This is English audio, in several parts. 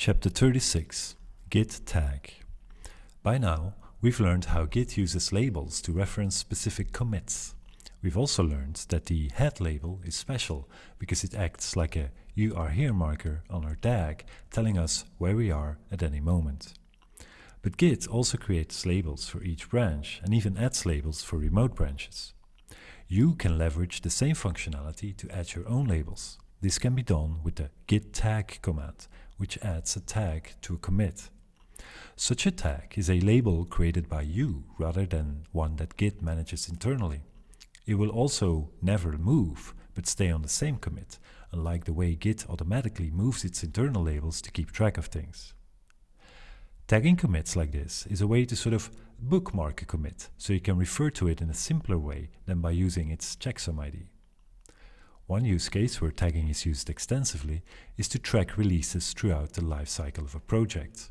Chapter 36 Git Tag By now, we've learned how Git uses labels to reference specific commits. We've also learned that the head label is special because it acts like a you are here marker on our tag telling us where we are at any moment. But Git also creates labels for each branch and even adds labels for remote branches. You can leverage the same functionality to add your own labels. This can be done with the git tag command, which adds a tag to a commit. Such a tag is a label created by you rather than one that Git manages internally. It will also never move, but stay on the same commit, unlike the way Git automatically moves its internal labels to keep track of things. Tagging commits like this is a way to sort of bookmark a commit, so you can refer to it in a simpler way than by using its checksum ID. One use case where tagging is used extensively is to track releases throughout the lifecycle of a project.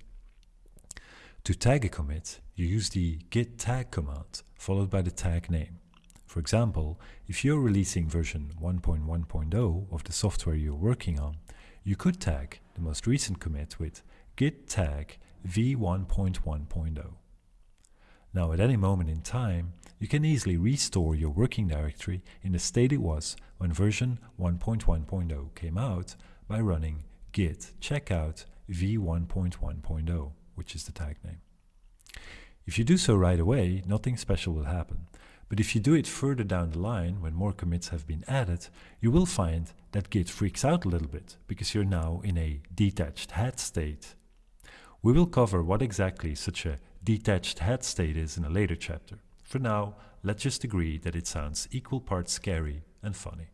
To tag a commit, you use the git tag command followed by the tag name. For example, if you're releasing version 1.1.0 of the software you're working on, you could tag the most recent commit with git tag v1.1.0. Now at any moment in time, you can easily restore your working directory in the state it was when version 1.1.0 came out by running git checkout v1.1.0, which is the tag name. If you do so right away, nothing special will happen. But if you do it further down the line, when more commits have been added, you will find that Git freaks out a little bit, because you're now in a detached head state. We will cover what exactly such a detached head state is in a later chapter. For now, let's just agree that it sounds equal parts scary and funny.